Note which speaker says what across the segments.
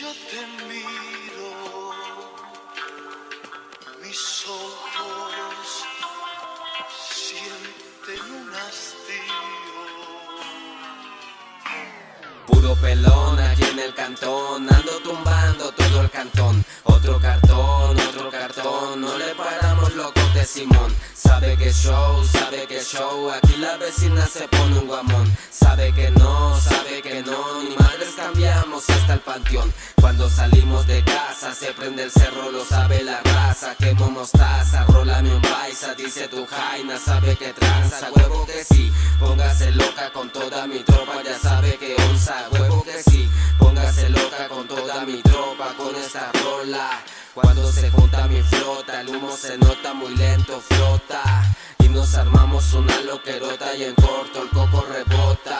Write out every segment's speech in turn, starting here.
Speaker 1: yo te miro, mis ojos sienten un hastío.
Speaker 2: Puro pelón aquí en el cantón, ando tumbando todo el cantón. Otro cartón, otro cartón, no le paramos loco de Simón. Sabe que show, sabe que show, aquí la vecina se pone un guamón. Sabe que no, sabe que no, ni madres cambiamos hasta el panteón. Cuando salimos de casa se prende el cerro, lo sabe la raza. Quemo mostaza, rólame un baisa, dice tu jaina, sabe que tranza, huevo que sí. Póngase loca con toda mi tropa, ya sabe que onza, huevo que sí. Póngase loca con toda mi tropa, con esta rola. Cuando se junta mi flota, el humo se nota muy lento, flota. Armamos una loquerota y en corto el coco rebota.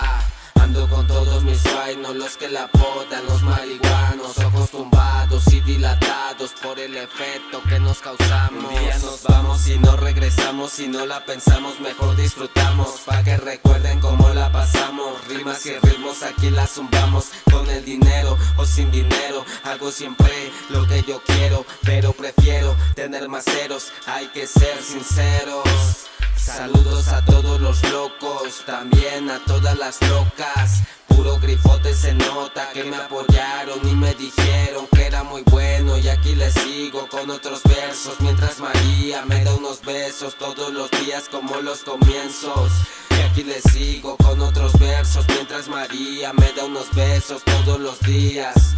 Speaker 2: Ando con todos mis vainos, los que la podan, los marihuanos, ojos tumbados y dilatados por el efecto que nos causamos. Un día nos vamos y no regresamos, si no la pensamos, mejor disfrutamos, pa' que recuerden cómo la pasamos. Rimas y ritmos aquí la zumbamos, con el dinero o sin dinero, hago siempre lo que yo quiero, pero prefiero tener más ceros, hay que ser sinceros. Saludos a todos los locos, también a todas las locas. Puro grifote se nota que me apoyaron y me dijeron que era muy bueno y aquí les sigo con otros versos mientras María me da unos besos todos los días como los comienzos. Y aquí les sigo con otros versos mientras María me da unos besos todos los días.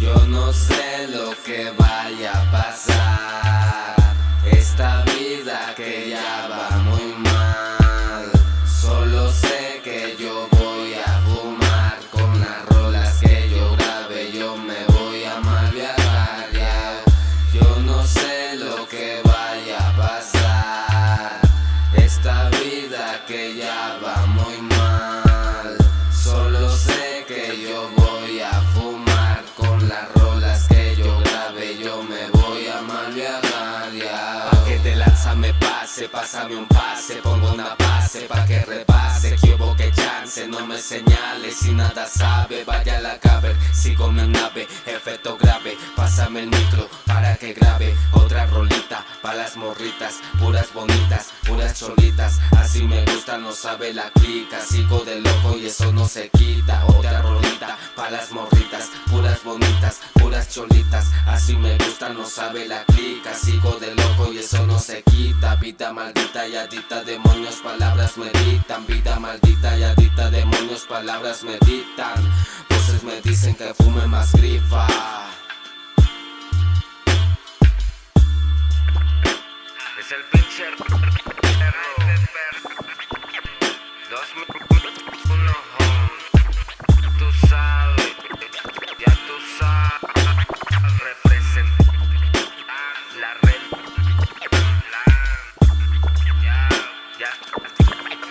Speaker 3: Yo
Speaker 2: no sé lo que vaya a pasar. Esta vida que ya va muy mal. Pase, pásame un pase, pongo una base pa' que repase. Que que chance, no me señales si nada sabe. Vaya a la caber, sigo mi nave, efecto grave. Pásame el micro para que grabe otra rolita pa' las morritas, puras bonitas, puras cholitas. Así me sabe la clica. Sigo de loco y eso no se quita. Otra rolita pa' las morritas, puras bonitas, puras cholitas. Así me gusta, no sabe la clica. Sigo de loco y eso no se quita. Vida maldita y adicta, demonios, palabras meditan. Vida maldita y adicta, demonios, palabras meditan. Voces me dicen que fume más grifa.
Speaker 3: Es el pinche. Dos mil uno home. Tú sabes, ya tú sabes. Representa la red. Ya, ya.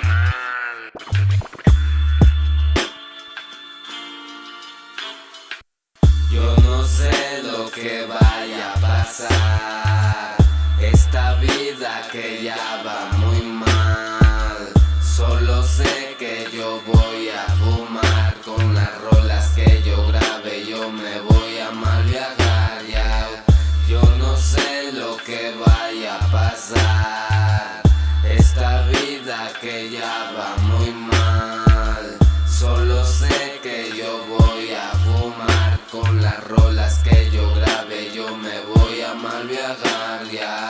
Speaker 3: Mal.
Speaker 2: Yo no sé lo que vaya a pasar. Esta vida que ya va muy mal sé que yo voy a fumar con las rolas que yo grabe, yo me voy a mal viajar, ya. Yo no sé lo que vaya a pasar. Esta vida que ya va muy mal. Solo sé que yo voy a fumar con las rolas que yo grabe, yo me voy a mal viajar, ya.